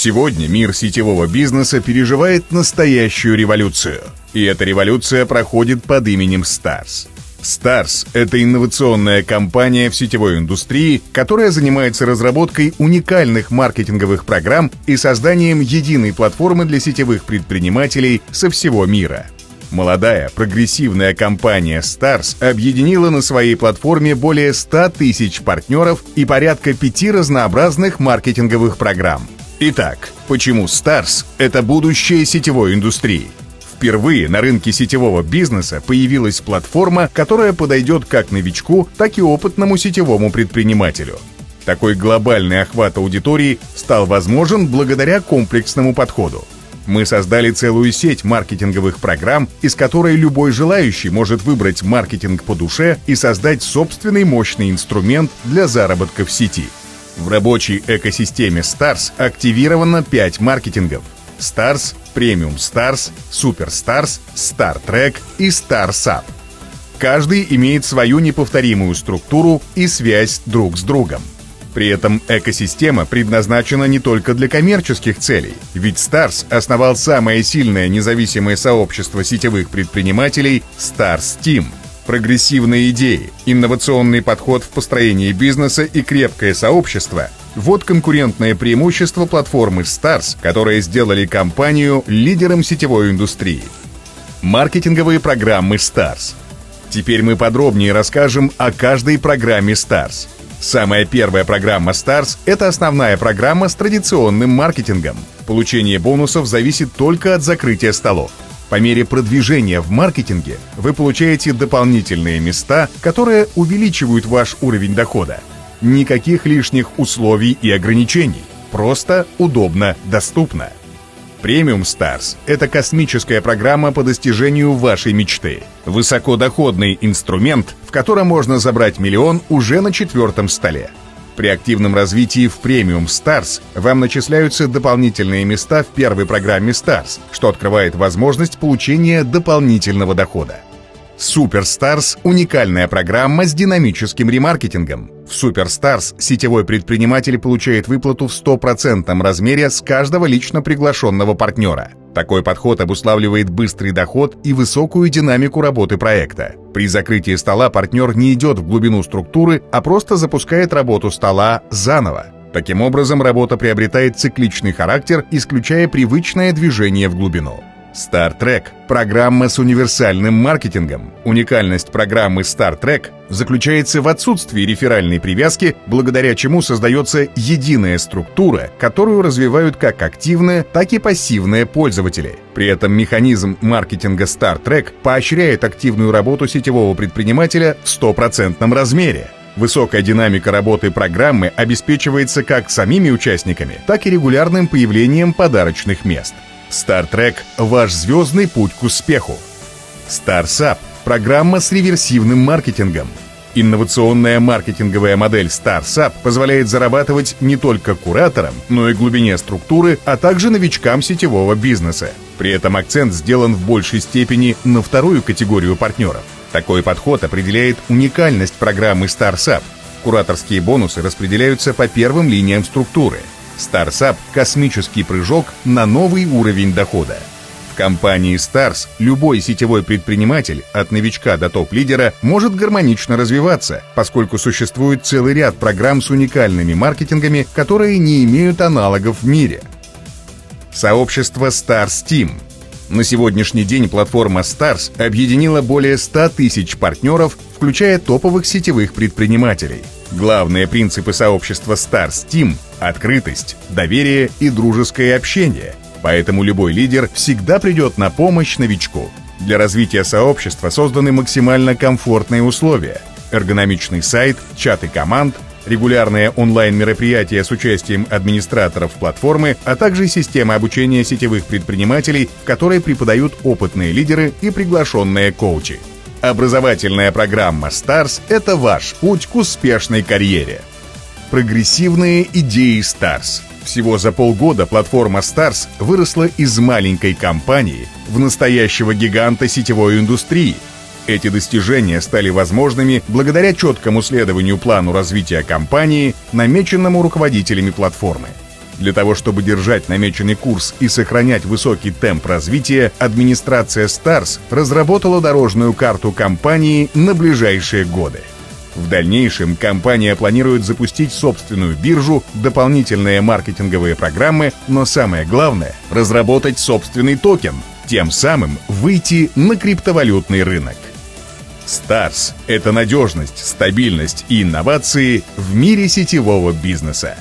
Сегодня мир сетевого бизнеса переживает настоящую революцию. И эта революция проходит под именем Stars. Stars — это инновационная компания в сетевой индустрии, которая занимается разработкой уникальных маркетинговых программ и созданием единой платформы для сетевых предпринимателей со всего мира. Молодая, прогрессивная компания Stars объединила на своей платформе более 100 тысяч партнеров и порядка пяти разнообразных маркетинговых программ. Итак, почему Stars — это будущее сетевой индустрии? Впервые на рынке сетевого бизнеса появилась платформа, которая подойдет как новичку, так и опытному сетевому предпринимателю. Такой глобальный охват аудитории стал возможен благодаря комплексному подходу. Мы создали целую сеть маркетинговых программ, из которой любой желающий может выбрать маркетинг по душе и создать собственный мощный инструмент для заработка в сети. В рабочей экосистеме Stars активировано 5 маркетингов – Stars, Premium Stars, Super Stars, Star Trek и Star Sub. Каждый имеет свою неповторимую структуру и связь друг с другом. При этом экосистема предназначена не только для коммерческих целей, ведь Stars основал самое сильное независимое сообщество сетевых предпринимателей Stars Team – Прогрессивные идеи, инновационный подход в построении бизнеса и крепкое сообщество – вот конкурентное преимущество платформы Stars, которые сделали компанию лидером сетевой индустрии. Маркетинговые программы Stars. Теперь мы подробнее расскажем о каждой программе Stars. Самая первая программа Stars – это основная программа с традиционным маркетингом. Получение бонусов зависит только от закрытия столов. По мере продвижения в маркетинге вы получаете дополнительные места, которые увеличивают ваш уровень дохода. Никаких лишних условий и ограничений. Просто, удобно, доступно. Премиум Stars – это космическая программа по достижению вашей мечты. Высокодоходный инструмент, в котором можно забрать миллион уже на четвертом столе. При активном развитии в Premium Stars вам начисляются дополнительные места в первой программе Stars, что открывает возможность получения дополнительного дохода. Superstars – уникальная программа с динамическим ремаркетингом. В Superstars сетевой предприниматель получает выплату в 100% размере с каждого лично приглашенного партнера. Такой подход обуславливает быстрый доход и высокую динамику работы проекта. При закрытии стола партнер не идет в глубину структуры, а просто запускает работу стола заново. Таким образом, работа приобретает цикличный характер, исключая привычное движение в глубину. Star Trek – программа с универсальным маркетингом. Уникальность программы Star Trek заключается в отсутствии реферальной привязки, благодаря чему создается единая структура, которую развивают как активные, так и пассивные пользователи. При этом механизм маркетинга Star Trek поощряет активную работу сетевого предпринимателя в стопроцентном размере. Высокая динамика работы программы обеспечивается как самими участниками, так и регулярным появлением подарочных мест – Trek – ваш звездный путь к успеху. StarSap – программа с реверсивным маркетингом. Инновационная маркетинговая модель StarSap позволяет зарабатывать не только кураторам, но и глубине структуры, а также новичкам сетевого бизнеса. При этом акцент сделан в большей степени на вторую категорию партнеров. Такой подход определяет уникальность программы StarSap. Кураторские бонусы распределяются по первым линиям структуры – StarSap – космический прыжок на новый уровень дохода. В компании Stars любой сетевой предприниматель, от новичка до топ-лидера, может гармонично развиваться, поскольку существует целый ряд программ с уникальными маркетингами, которые не имеют аналогов в мире. Сообщество Stars Team – на сегодняшний день платформа Stars объединила более 100 тысяч партнеров, включая топовых сетевых предпринимателей. Главные принципы сообщества Stars Team – открытость, доверие и дружеское общение. Поэтому любой лидер всегда придет на помощь новичку. Для развития сообщества созданы максимально комфортные условия. Эргономичный сайт, чаты команд – регулярные онлайн-мероприятия с участием администраторов платформы, а также система обучения сетевых предпринимателей, в которой преподают опытные лидеры и приглашенные коучи. Образовательная программа STARS – это ваш путь к успешной карьере. Прогрессивные идеи STARS. Всего за полгода платформа STARS выросла из маленькой компании в настоящего гиганта сетевой индустрии – эти достижения стали возможными благодаря четкому следованию плану развития компании, намеченному руководителями платформы. Для того, чтобы держать намеченный курс и сохранять высокий темп развития, администрация Stars разработала дорожную карту компании на ближайшие годы. В дальнейшем компания планирует запустить собственную биржу, дополнительные маркетинговые программы, но самое главное — разработать собственный токен, тем самым выйти на криптовалютный рынок. Stars — это надежность, стабильность и инновации в мире сетевого бизнеса.